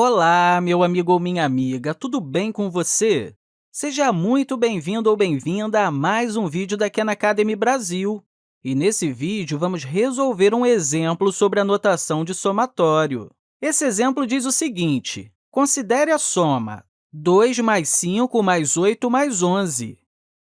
Olá, meu amigo ou minha amiga, tudo bem com você? Seja muito bem-vindo ou bem-vinda a mais um vídeo da Khan Academy Brasil. E nesse vídeo, vamos resolver um exemplo sobre a notação de somatório. Esse exemplo diz o seguinte, considere a soma 2 mais 5 mais 8 mais 11.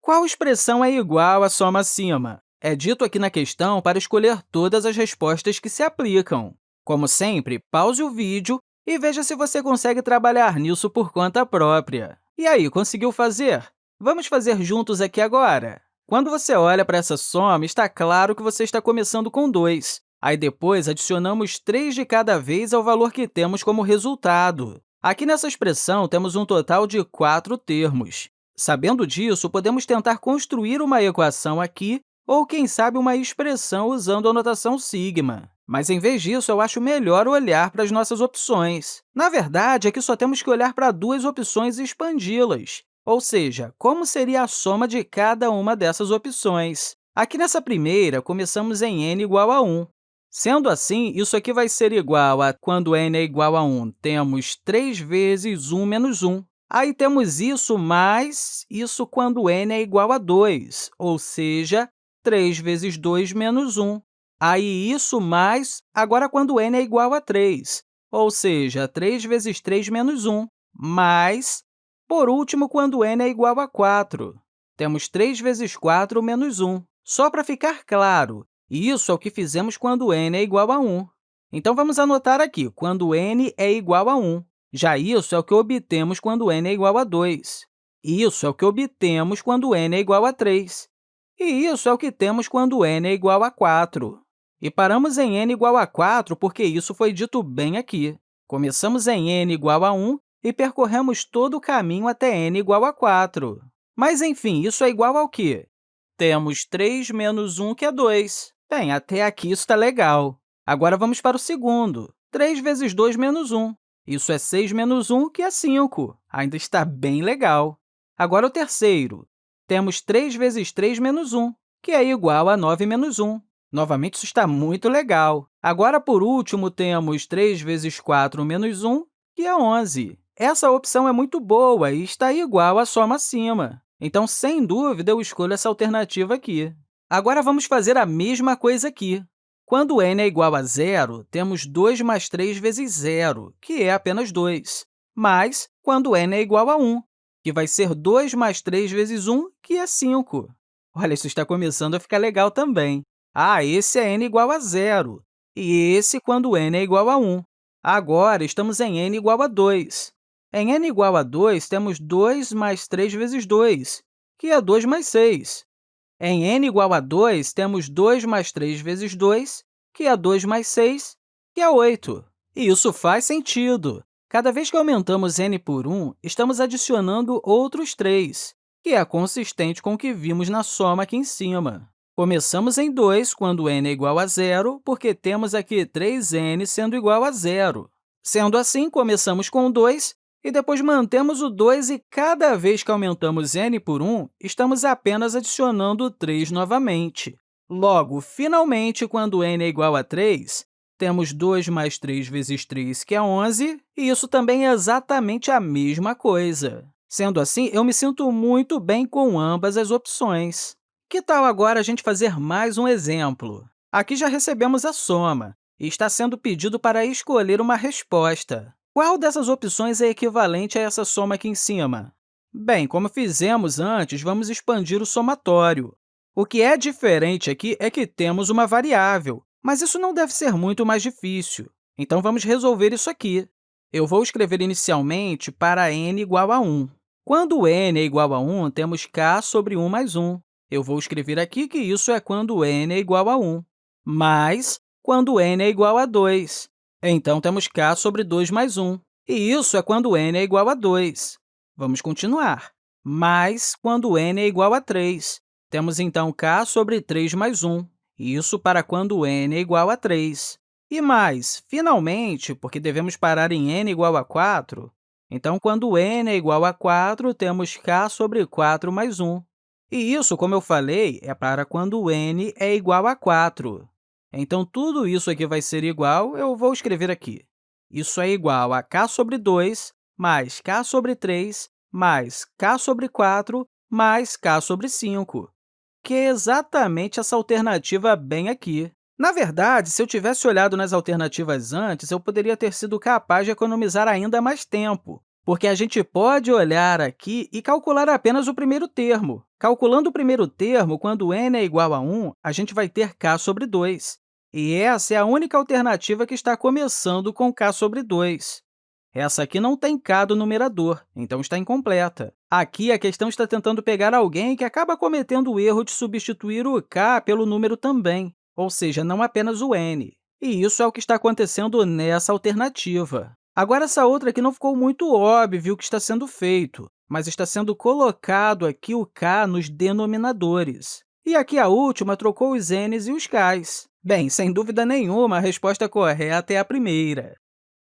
Qual expressão é igual à soma acima? É dito aqui na questão para escolher todas as respostas que se aplicam. Como sempre, pause o vídeo e veja se você consegue trabalhar nisso por conta própria. E aí, conseguiu fazer? Vamos fazer juntos aqui agora. Quando você olha para essa soma, está claro que você está começando com 2. Aí, depois, adicionamos 3 de cada vez ao valor que temos como resultado. Aqui nessa expressão, temos um total de 4 termos. Sabendo disso, podemos tentar construir uma equação aqui ou, quem sabe, uma expressão usando a notação sigma. Mas, em vez disso, eu acho melhor olhar para as nossas opções. Na verdade, aqui só temos que olhar para duas opções e expandi-las, ou seja, como seria a soma de cada uma dessas opções. Aqui nessa primeira, começamos em n igual a 1. Sendo assim, isso aqui vai ser igual a, quando n é igual a 1, temos 3 vezes 1 menos 1. Aí temos isso mais isso quando n é igual a 2, ou seja, 3 vezes 2 menos 1. Aí, isso mais, agora, quando n é igual a 3, ou seja, 3 vezes 3 menos 1, mais, por último, quando n é igual a 4. Temos 3 vezes 4 menos 1. Só para ficar claro, isso é o que fizemos quando n é igual a 1. Então, vamos anotar aqui, quando n é igual a 1. Já isso é o que obtemos quando n é igual a 2. Isso é o que obtemos quando n é igual a 3. E isso é o que temos quando n é igual a 4. E paramos em n igual a 4 porque isso foi dito bem aqui. Começamos em n igual a 1 e percorremos todo o caminho até n igual a 4. Mas, enfim, isso é igual ao quê? Temos 3 menos 1, que é 2. Bem, até aqui isso está legal. Agora, vamos para o segundo. 3 vezes 2 menos 1. Isso é 6 menos 1, que é 5. Ainda está bem legal. Agora, o terceiro. Temos 3 vezes 3 menos 1, que é igual a 9 menos 1. Novamente, isso está muito legal. Agora, por último, temos 3 vezes 4 menos 1, que é 11. Essa opção é muito boa e está igual à soma acima. Então, sem dúvida, eu escolho essa alternativa aqui. Agora, vamos fazer a mesma coisa aqui. Quando n é igual a zero, temos 2 mais 3 vezes zero, que é apenas 2. Mas, quando n é igual a 1, que vai ser 2 mais 3 vezes 1, que é 5. Olha, isso está começando a ficar legal também. Ah, esse é n igual a zero, e esse quando n é igual a 1. Agora, estamos em n igual a 2. Em n igual a 2, temos 2 mais 3 vezes 2, que é 2 mais 6. Em n igual a 2, temos 2 mais 3 vezes 2, que é 2 mais 6, que é 8. E isso faz sentido. Cada vez que aumentamos n por 1, estamos adicionando outros 3, que é consistente com o que vimos na soma aqui em cima. Começamos em 2 quando n é igual a zero, porque temos aqui 3n sendo igual a zero. Sendo assim, começamos com 2 e depois mantemos o 2 e cada vez que aumentamos n por 1, estamos apenas adicionando 3 novamente. Logo, finalmente, quando n é igual a 3, temos 2 mais 3 vezes 3, que é 11, e isso também é exatamente a mesma coisa. Sendo assim, eu me sinto muito bem com ambas as opções. Que tal agora a gente fazer mais um exemplo? Aqui já recebemos a soma, e está sendo pedido para escolher uma resposta. Qual dessas opções é equivalente a essa soma aqui em cima? Bem, como fizemos antes, vamos expandir o somatório. O que é diferente aqui é que temos uma variável, mas isso não deve ser muito mais difícil. Então, vamos resolver isso aqui. Eu vou escrever inicialmente para n igual a 1. Quando n é igual a 1, temos k sobre 1 mais 1. Eu vou escrever aqui que isso é quando n é igual a 1, mais quando n é igual a 2. Então, temos k sobre 2 mais 1. E isso é quando n é igual a 2. Vamos continuar. Mais quando n é igual a 3. Temos, então, k sobre 3 mais 1. Isso para quando n é igual a 3. E mais, finalmente, porque devemos parar em n igual a 4, então, quando n é igual a 4, temos k sobre 4 mais 1. E isso, como eu falei, é para quando n é igual a 4. Então, tudo isso aqui vai ser igual, eu vou escrever aqui. Isso é igual a k sobre 2 mais k sobre 3 mais k sobre 4 mais k sobre 5, que é exatamente essa alternativa bem aqui. Na verdade, se eu tivesse olhado nas alternativas antes, eu poderia ter sido capaz de economizar ainda mais tempo, porque a gente pode olhar aqui e calcular apenas o primeiro termo. Calculando o primeiro termo, quando n é igual a 1, a gente vai ter k sobre 2. E essa é a única alternativa que está começando com k sobre 2. Essa aqui não tem k do numerador, então está incompleta. Aqui, a questão está tentando pegar alguém que acaba cometendo o erro de substituir o k pelo número também, ou seja, não apenas o n. E isso é o que está acontecendo nessa alternativa. Agora, essa outra aqui não ficou muito óbvio o que está sendo feito, mas está sendo colocado aqui o k nos denominadores. E aqui a última trocou os n's e os k's. Bem, sem dúvida nenhuma, a resposta correta é a primeira.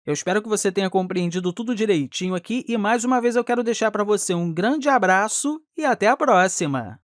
Eu espero que você tenha compreendido tudo direitinho aqui e, mais uma vez, eu quero deixar para você um grande abraço e até a próxima!